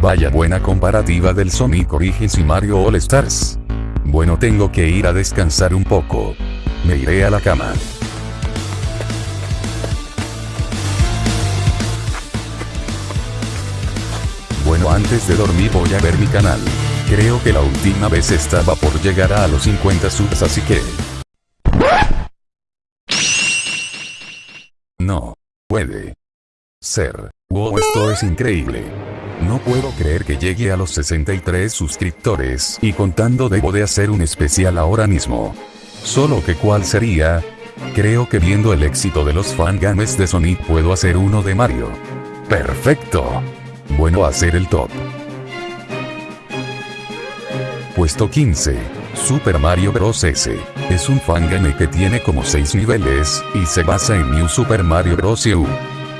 Vaya buena comparativa del Sonic Origins y Mario All Stars. Bueno tengo que ir a descansar un poco. Me iré a la cama. Bueno antes de dormir voy a ver mi canal. Creo que la última vez estaba por llegar a los 50 subs así que... No. Puede. Ser. Wow esto es increíble. No puedo creer que llegue a los 63 suscriptores y contando debo de hacer un especial ahora mismo. Solo que cuál sería? Creo que viendo el éxito de los fangames de Sonic puedo hacer uno de Mario. Perfecto. Bueno hacer el top. Puesto 15. Super Mario Bros. S. Es un fangame que tiene como 6 niveles, y se basa en New Super Mario Bros. U.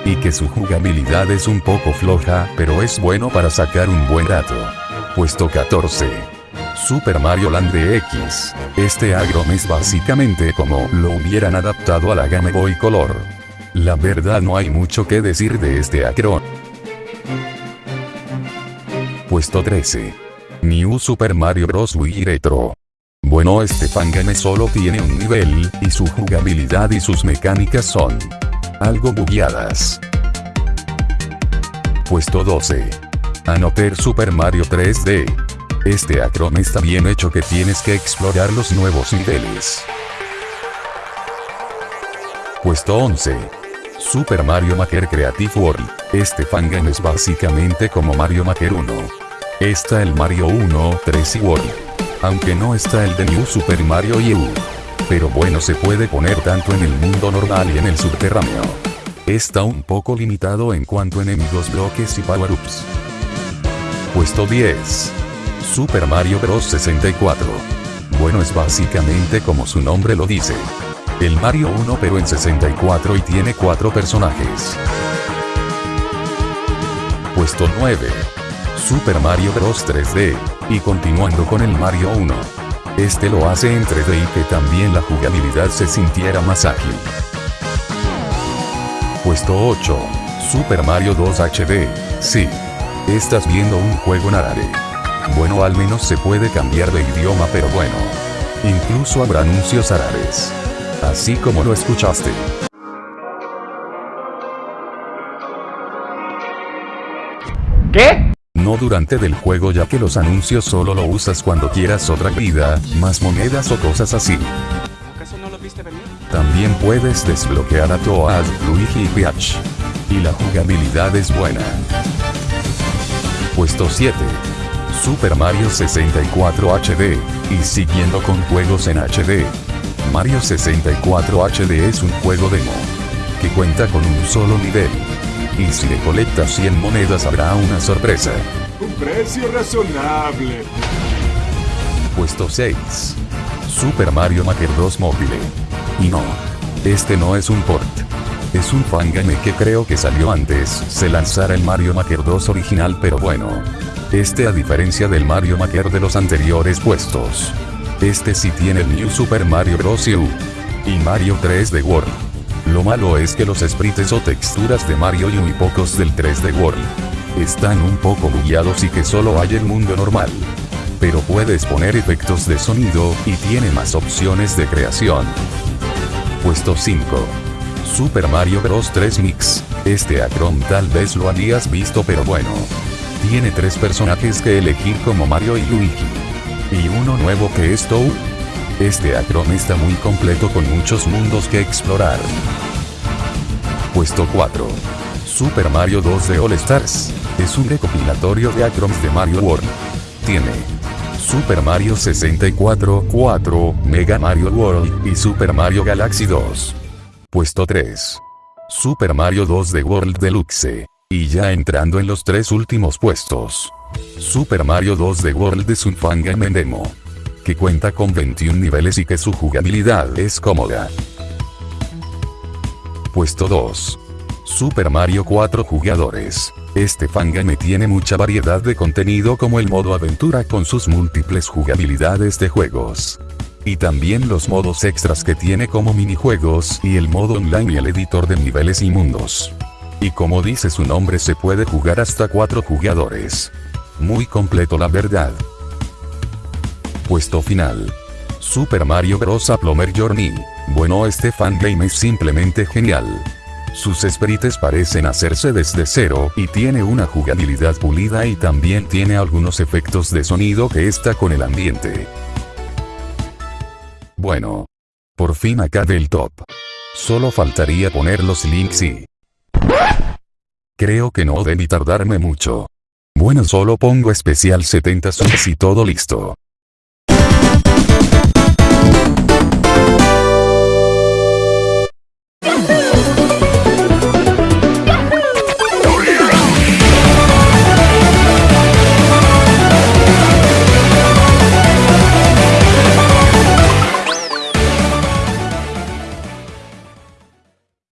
Y que su jugabilidad es un poco floja, pero es bueno para sacar un buen rato. Puesto 14. Super Mario Land X. Este agrom es básicamente como lo hubieran adaptado a la Game Boy Color. La verdad no hay mucho que decir de este agrom. Puesto 13. New Super Mario Bros. Wii Retro. Bueno este fangame solo tiene un nivel, y su jugabilidad y sus mecánicas son algo bugueadas. Puesto 12. Anoter Super Mario 3D. Este acron está bien hecho que tienes que explorar los nuevos niveles. Puesto 11. Super Mario Maker Creative World. Este fangame es básicamente como Mario Maker 1. Está el Mario 1, 3 y World. Aunque no está el de New Super Mario U. Pero bueno se puede poner tanto en el mundo normal y en el subterráneo. Está un poco limitado en cuanto a enemigos bloques y power-ups. Puesto 10. Super Mario Bros. 64. Bueno es básicamente como su nombre lo dice. El Mario 1 pero en 64 y tiene 4 personajes. Puesto 9. Super Mario Bros. 3D, y continuando con el Mario 1. Este lo hace en 3D y que también la jugabilidad se sintiera más ágil. Puesto 8. Super Mario 2 HD. Sí. Estás viendo un juego narare. Bueno al menos se puede cambiar de idioma pero bueno. Incluso habrá anuncios arares. Así como lo escuchaste. ¿Qué? No durante del juego ya que los anuncios solo lo usas cuando quieras otra vida, más monedas o cosas así. ¿Acaso no lo viste venir? También puedes desbloquear a Toad, Luigi y Peach. Y la jugabilidad es buena. Puesto 7. Super Mario 64 HD, y siguiendo con juegos en HD. Mario 64 HD es un juego demo, que cuenta con un solo nivel. Y si le colectas 100 monedas habrá una sorpresa. Un precio razonable. Puesto 6. Super Mario Maker 2 Mobile. Y no. Este no es un port. Es un fangame que creo que salió antes, se lanzara el Mario Maker 2 original pero bueno. Este a diferencia del Mario Maker de los anteriores puestos. Este sí tiene el New Super Mario Bros. U. Y Mario 3D World. Lo malo es que los sprites o texturas de Mario y pocos del 3D World están un poco bugueados y que solo hay el mundo normal. Pero puedes poner efectos de sonido y tiene más opciones de creación. Puesto 5. Super Mario Bros 3 Mix. Este acrom tal vez lo habías visto pero bueno. Tiene tres personajes que elegir como Mario y Luigi. Y uno nuevo que es Toad. Este acrom está muy completo con muchos mundos que explorar. Puesto 4. Super Mario 2 de All Stars. Es un recopilatorio de acroms de Mario World. Tiene Super Mario 64, 4, Mega Mario World y Super Mario Galaxy 2. Puesto 3. Super Mario 2 de World Deluxe. Y ya entrando en los tres últimos puestos. Super Mario 2 de World es un fangame demo. Que cuenta con 21 niveles y que su jugabilidad es cómoda. Puesto 2. Super Mario 4 jugadores. Este fangame tiene mucha variedad de contenido como el modo aventura con sus múltiples jugabilidades de juegos. Y también los modos extras que tiene como minijuegos y el modo online y el editor de niveles y mundos. Y como dice su nombre se puede jugar hasta 4 jugadores. Muy completo la verdad. Puesto final. Super Mario Bros. A Plumber Journey. Bueno este fangame es simplemente genial. Sus sprites parecen hacerse desde cero y tiene una jugabilidad pulida y también tiene algunos efectos de sonido que está con el ambiente. Bueno. Por fin acabé el top. Solo faltaría poner los links y... Creo que no debí tardarme mucho. Bueno solo pongo especial 70 subs y todo listo.